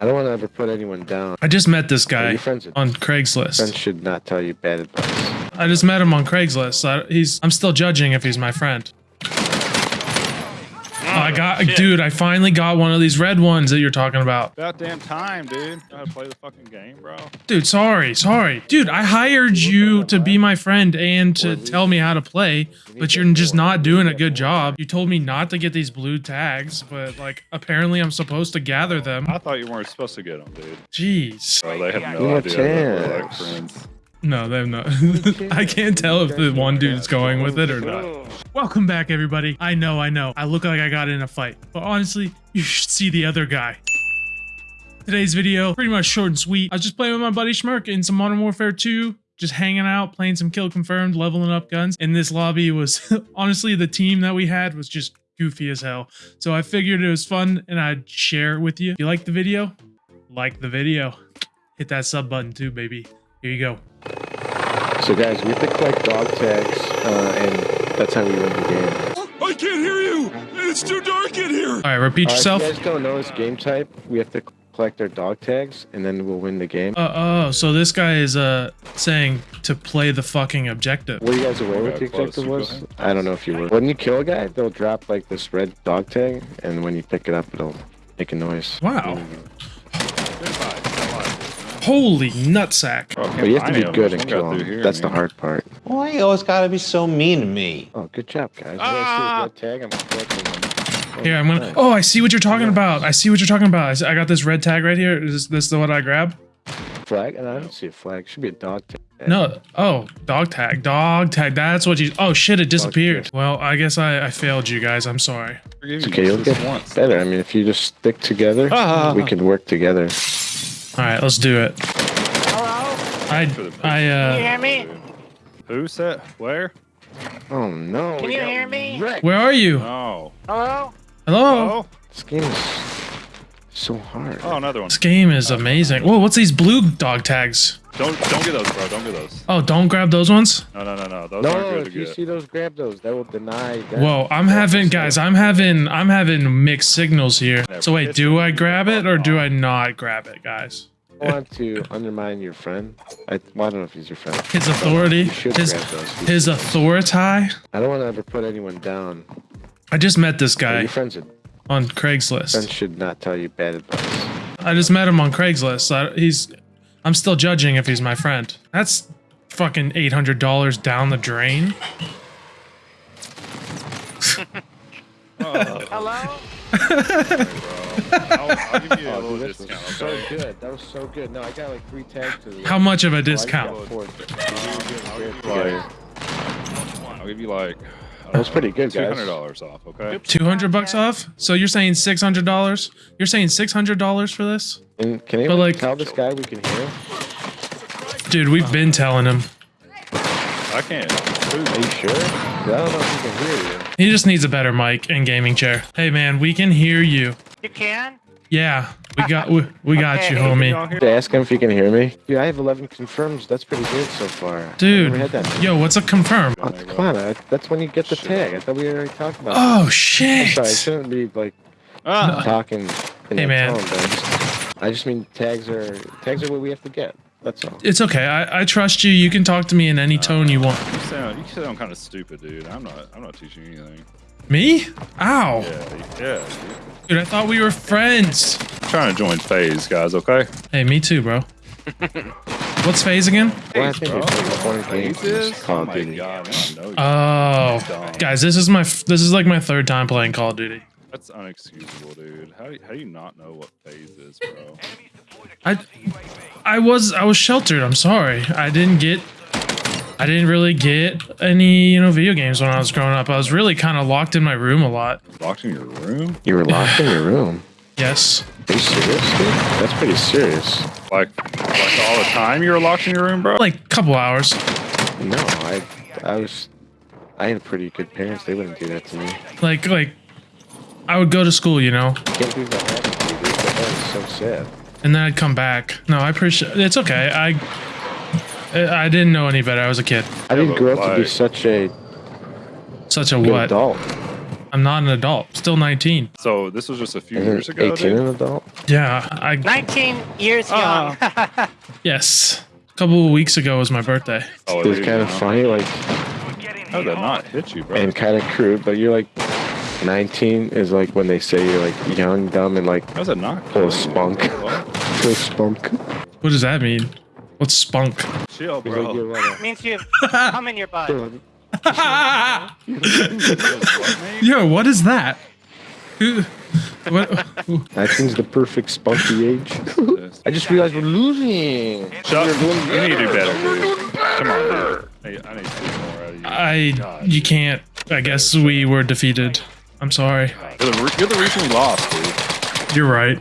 I don't want to ever put anyone down. I just met this guy friends on friends Craigslist. should not tell you bad advice. I just met him on Craigslist. I, he's I'm still judging if he's my friend. I got, dude. I finally got one of these red ones that you're talking about. About damn time, dude. Gotta play the fucking game, bro. Dude, sorry, sorry. Dude, I hired you to be my friend and to tell me how to play, but you're just not doing a good job. You told me not to get these blue tags, but like apparently I'm supposed to gather them. I thought you weren't supposed to get them, dude. Jeez. Bro, they have no idea like chance. friends. No, they're not. I can't tell if the one dude's going with it or not. Welcome back, everybody. I know, I know. I look like I got in a fight, but honestly, you should see the other guy. Today's video, pretty much short and sweet. I was just playing with my buddy Schmirk in some Modern Warfare 2, just hanging out, playing some kill confirmed, leveling up guns. And this lobby was, honestly, the team that we had was just goofy as hell. So I figured it was fun and I'd share it with you. If you like the video, like the video. Hit that sub button too, baby. Here you go. So guys, we have to collect dog tags, uh, and that's how we win the game. I can't hear you! It's too dark in here! All right, repeat Uh, yourself. if you guys don't know this game type, we have to collect our dog tags, and then we'll win the game. Uh, oh, so this guy is uh saying to play the fucking objective. Were you guys aware what the objective was? I don't know if you were. When you kill a guy, they'll drop like this red dog tag, and when you pick it up, it'll make a noise. Wow. Goodbye. Holy nutsack. Bro, But you have to be good them. and Some kill through them. here, That's the hard part. Why you always gotta be so mean to me? Oh, good job, guys. Ah! guys see this red tag? I'm collecting. Here, I'm gonna. nice. Oh, I see what you're talking about. I see what you're talking about. I got this red tag right here. Is this the one I grab? Flag? And I don't see a flag. It should be a dog tag. No. Oh, dog tag. Dog tag. That's what you. Oh shit! It disappeared. Well, I guess I, I failed you guys. I'm sorry. It's okay, you'll get once. better. I mean, if you just stick together, Ah. we can work together. All right, let's do it. Hello? I I uh. Can you hear me? Who said? Where? Oh no! Can you hear me? wrecked. Where are you? Oh. Hello? Hello. This game is so hard. Oh, another one. This game is amazing. Whoa, what's these blue dog tags? Don't don't get those, bro. Don't get those. Oh, don't grab those ones. No, no, no, no. Those aren't No, good to if you get. see those, grab those. That will deny. That. Whoa, I'm having guys, I'm having I'm having mixed signals here. So wait, do I grab it or do I not grab it, guys? I want to undermine your friend. I, well, I don't know if he's your friend. His authority, should his grab those. His authority. I don't want to ever put anyone down. I just met this Are guy you friends with on friends Craigslist. should not tell you bad advice. I just met him on Craigslist. I, he's I'm still judging if he's my friend. That's fucking eight hundred dollars down the drain. Hello? I'll, I'll give you a little dude, this was discount. so Okay. good. That was so good. No, I got like three tags to the. How much of a I got discount? I'll give you like. I'll give you like. That was pretty good, guys. Two hundred dollars off. Okay. Two hundred bucks off. So you're saying six hundred dollars? You're saying six hundred dollars for this, And can anyone like- tell this guy we can hear him? dude? We've been telling him. I can't. Are you sure? 'Cause I don't know if he can hear you. He just needs a better mic and gaming chair. Hey man, we can hear you. You can? Yeah, we got we, we got you, Okay. homie. Y'all hear- To ask him if he can hear me. Yeah, I have 11 confirms. That's pretty good so far. Dude, never had that. yo, what's a confirm? Oh, come on, I, that's when you get the tag. I thought we already talked about. Oh that. shit! I'm sorry, I shouldn't be like Ah, talking in Hey, man. tone, but I just, I just mean tags are tags are what we have to get. That's all. It's okay. I, I trust you. You can talk to me in any tone you want. you sound you sound kind of stupid, dude. I'm not. I'm not teaching you anything. Me? Ow, Yeah. Yeah. Dude. dude! I thought we were friends. I'm trying to join FaZe, guys. Okay. Hey, me too, bro. What's FaZe again? Well, I think bro. there's like 20 games in Phases? this Call Oh of Duty. god, I know you. Oh, guys, this is my f- this is like my third time playing Call of Duty. That's unexcusable, dude. How do you, how do you not know what FaZe is, bro? I I was I was sheltered. I'm sorry. I didn't get I didn't really get any you know video games when I was growing up. I was really kind of locked in my room a lot. Locked in your room? You were locked in your room. Yes. Are you serious, dude? That's pretty serious. Like, like all the time you were locked in your room, bro? Like a couple hours. No, I, I was, I had pretty good parents. They wouldn't do that to me. Like like I would go to school, you know, Can't believe that happened to you, dude. That so sad. and then I'd come back. No, I appreciate it's okay. I I didn't know any better. I was a kid. I didn't grow up to be such a Such a what? adult. I'm not an adult. Still 19. So this was just a few years Isn't ago, 18 dude? an adult? Yeah, I 19 years young. Oh. yes. A couple of weeks ago was my birthday. Oh, It's dude, kind of know? funny, like, How did that not hit you, bro? and kind of crude, but you're like, 19 is like when they say you're like young, dumb, and like How's that not? full of spunk. Full of spunk. What does that mean? What's spunk? Chill, It's like bro. you're like uh, means you have cum in your butt. Yo, what is that? Who? What? who- 19's the perfect spunky age. I just realized we're losing. Chuck, you need to do better, dude. Come on, dude. Hey, I need to see more out of you. I. God. You can't. I guess we were defeated. I'm sorry. You're the, re- you're the reason we lost, dude. You're right.